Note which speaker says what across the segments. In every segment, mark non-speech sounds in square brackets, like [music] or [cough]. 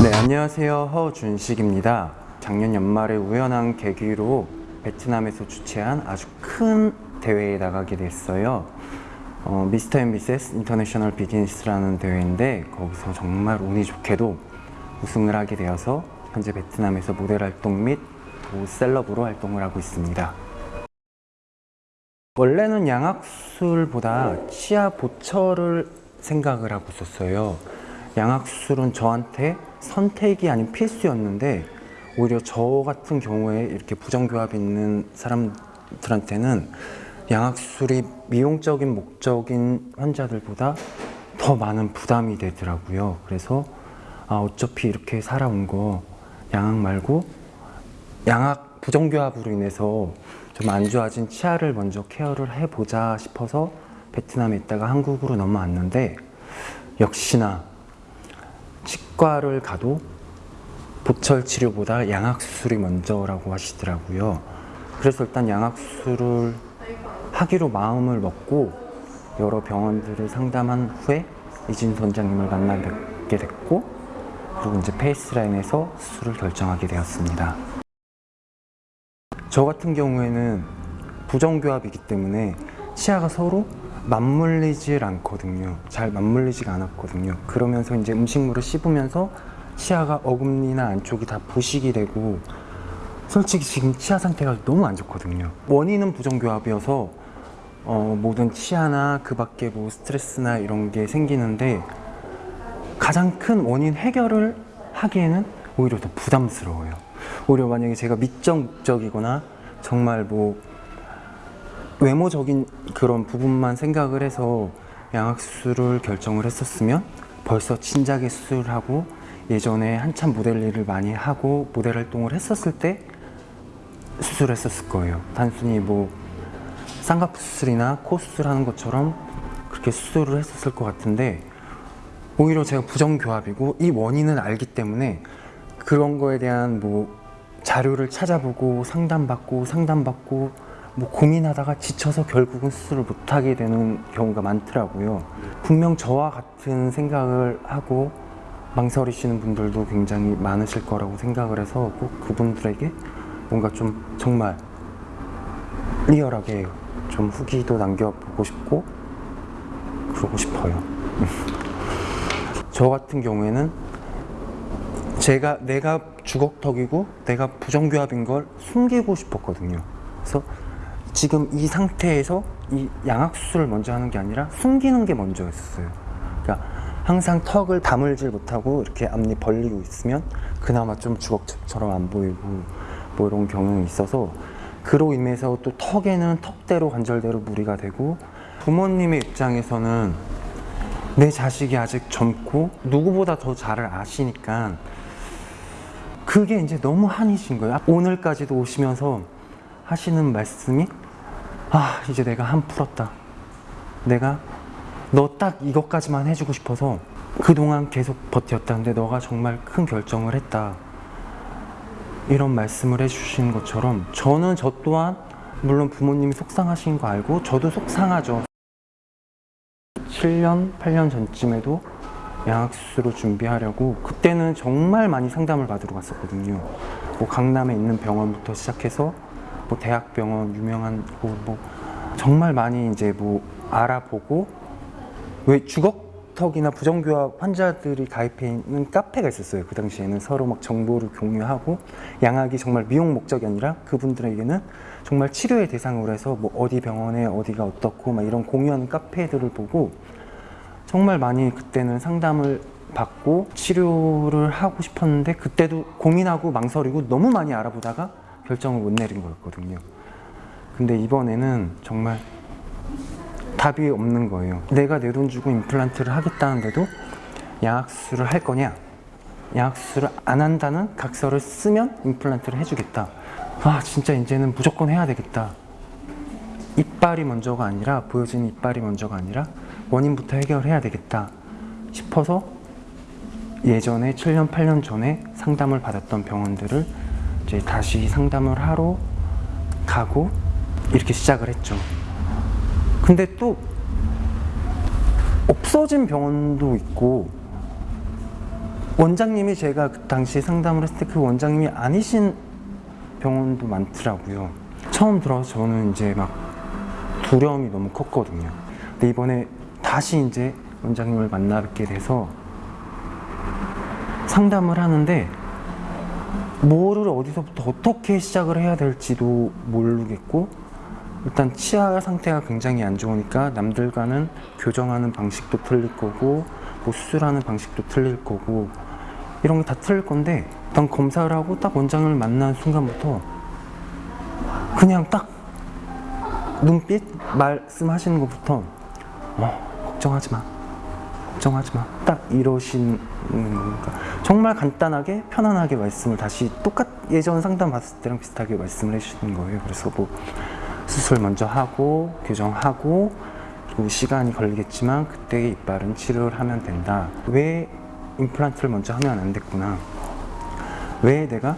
Speaker 1: 네, 안녕하세요. 허준식입니다. 작년 연말에 우연한 계기로 베트남에서 주최한 아주 큰 대회에 나가게 됐어요. 어, Mister and Mrs. International Business라는 대회인데 거기서 정말 운이 좋게도 우승을 하게 되어서 현재 베트남에서 모델 활동 및 celeb으로 활동을 하고 있습니다. 원래는 양악술보다 치아 보철을 생각을 하고 있었어요. 양악술은 저한테 선택이 아닌 필수였는데 오히려 저 같은 경우에 이렇게 부정교합이 있는 사람들한테는 양악술이 미용적인 목적인 환자들보다 더 많은 부담이 되더라고요. 그래서 아, 어차피 이렇게 살아온 거 양악 말고 양악 부정교합으로 인해서 좀 안 좋아진 치아를 먼저 케어를 해보자 싶어서 베트남에 있다가 한국으로 넘어왔는데 역시나 치과를 가도 보철 치료보다 양악 수술이 먼저라고 하시더라고요. 그래서 일단 양악 수술을 하기로 마음을 먹고 여러 병원들을 상담한 후에 이진 원장님을 만나 뵙게 됐고 그리고 이제 페이스라인에서 수술을 결정하게 되었습니다. 저 같은 경우에는 부정교합이기 때문에 치아가 서로 맞물리질 않거든요. 잘 맞물리지가 않았거든요. 그러면서 이제 음식물을 씹으면서 치아가 어금니나 안쪽이 다 부식이 되고 솔직히 지금 치아 상태가 너무 안 좋거든요. 원인은 부정교합이어서 어, 모든 치아나 그 밖에 뭐 스트레스나 이런 게 생기는데 가장 큰 원인 해결을 하기에는 오히려 더 부담스러워요. 오히려 만약에 제가 미적 목적이거나 정말 뭐 외모적인 그런 부분만 생각을 해서 양악 수술을 결정을 했었으면 벌써 진작에 수술을 하고 예전에 한참 모델 일을 많이 하고 모델 활동을 했었을 때 수술했었을 거예요. 단순히 뭐 쌍꺼풀 수술이나 코 수술하는 것처럼 그렇게 수술을 했었을 것 같은데 오히려 제가 부정교합이고 이 원인을 알기 때문에 그런 거에 대한 뭐 자료를 찾아보고 상담받고 상담받고 뭐 고민하다가 지쳐서 결국은 수술을 못하게 되는 경우가 많더라고요. 분명 저와 같은 생각을 하고 망설이시는 분들도 굉장히 많으실 거라고 생각을 해서 꼭 그분들에게 뭔가 좀 정말 리얼하게 좀 후기도 남겨보고 싶고 그러고 싶어요. [laughs] 저 같은 경우에는 제가 내가 주걱턱이고 내가 부정교합인 걸 숨기고 싶었거든요. 그래서 지금 이 상태에서 이 양악 수술을 먼저 하는 게 아니라 숨기는 게 먼저였어요. 그러니까 항상 턱을 다물질 못하고 이렇게 앞니 벌리고 있으면 그나마 좀 주걱처럼 안 보이고 뭐 이런 경향이 있어서 그로 인해서 또 턱에는 턱대로 관절대로 무리가 되고 부모님의 입장에서는 내 자식이 아직 젊고 누구보다 더 잘 아시니까 그게 이제 너무 한이신 거예요. 오늘까지도 오시면서 하시는 말씀이 아 이제 내가 한 풀었다. 내가 너 딱 이것까지만 해주고 싶어서 그동안 계속 버텼다는데 너가 정말 큰 결정을 했다. 이런 말씀을 해주신 것처럼 저는 저 또한 물론 부모님이 속상하신 거 알고 저도 속상하죠. 7년, 8년 전쯤에도 양악수술을 준비하려고 그때는 정말 많이 상담을 받으러 갔었거든요. 뭐 강남에 있는 병원부터 시작해서 뭐 대학병원 유명한 뭐, 뭐 정말 많이 이제 뭐 알아보고 왜 주걱턱이나 부정교합 환자들이 가입해 있는 카페가 있었어요. 그 당시에는 서로 막 정보를 공유하고 양악이 정말 미용 목적이 아니라 그분들에게는 정말 치료의 대상으로 해서 뭐 어디 병원에 어디가 어떻고 막 이런 공유하는 카페들을 보고 정말 많이 그때는 상담을 받고 치료를 하고 싶었는데 그때도 고민하고 망설이고 너무 많이 알아보다가 결정을 못 내린 거였거든요. 근데 이번에는 정말 답이 없는 거예요. 내가 내 돈 주고 임플란트를 하겠다는데도 양악수술을 할 거냐? 양악수술을 안 한다는 각서를 쓰면 임플란트를 해주겠다. 아 진짜 이제는 무조건 해야 되겠다. 이빨이 먼저가 아니라 보여지는 이빨이 먼저가 아니라 원인부터 해결해야 되겠다 싶어서 예전에 7년 8년 전에 상담을 받았던 병원들을 이제 다시 상담을 하러 가고 이렇게 시작을 했죠. 근데 또 없어진 병원도 있고 원장님이 제가 그 당시 상담을 했을 때 그 원장님이 아니신 병원도 많더라고요. 처음 들어서 저는 이제 막 두려움이 너무 컸거든요. 근데 이번에 다시 이제 원장님을 만나 뵙게 돼서 상담을 하는데 뭐를 어디서부터 어떻게 시작을 해야 될지도 모르겠고 일단 치아 상태가 굉장히 안 좋으니까 남들과는 교정하는 방식도 틀릴 거고 뭐 수술하는 방식도 틀릴 거고 이런 게 다 틀릴 건데 일단 검사를 하고 딱 원장을 만난 순간부터 그냥 딱 눈빛 말씀하시는 것부터 어, 걱정하지 마 걱정하지 마. 딱 이러시는 거니까 정말 간단하게 편안하게 말씀을 다시 똑같 예전 상담 받았을 때랑 비슷하게 말씀을 해주시는 거예요. 그래서 뭐 수술 먼저 하고 교정하고 그리고 시간이 걸리겠지만 그때 이빨은 치료를 하면 된다. 왜 임플란트를 먼저 하면 안 됐구나. 왜 내가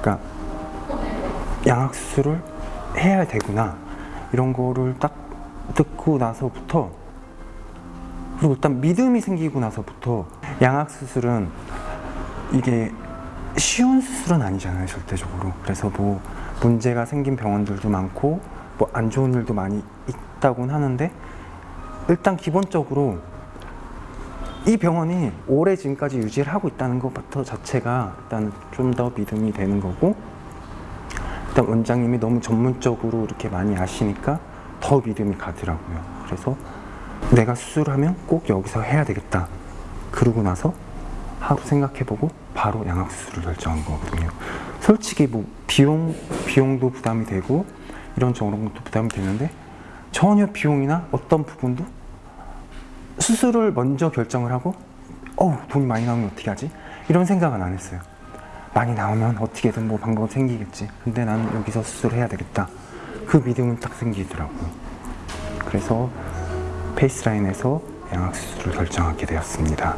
Speaker 1: 그러니까 양악 수술을 해야 되구나. 이런 거를 딱 듣고 나서부터 그리고 일단 믿음이 생기고 나서부터 양악 수술은 이게 쉬운 수술은 아니잖아요 절대적으로. 그래서 뭐 문제가 생긴 병원들도 많고 뭐 안 좋은 일도 많이 있다곤 하는데 일단 기본적으로 이 병원이 오래 지금까지 유지를 하고 있다는 것부터 자체가 일단 좀 더 믿음이 되는 거고 일단 원장님이 너무 전문적으로 이렇게 많이 아시니까 더 믿음이 가더라고요. 그래서 내가 수술하면 꼭 여기서 해야 되겠다. 그러고 나서 하루 생각해보고 바로 양악 수술을 결정한 거거든요. 솔직히 뭐 비용 비용도 부담이 되고 이런 저런 것도 부담이 되는데 전혀 비용이나 어떤 부분도 수술을 먼저 결정을 하고 어우 돈이 많이 나오면 어떻게 하지? 이런 생각은 안 했어요. 많이 나오면 어떻게든 뭐 방법 생기겠지. 근데 나는 여기서 수술을 해야 되겠다. 그 믿음은 딱 생기더라고요. 그래서 페이스라인에서 양악 수술을 결정하게 되었습니다.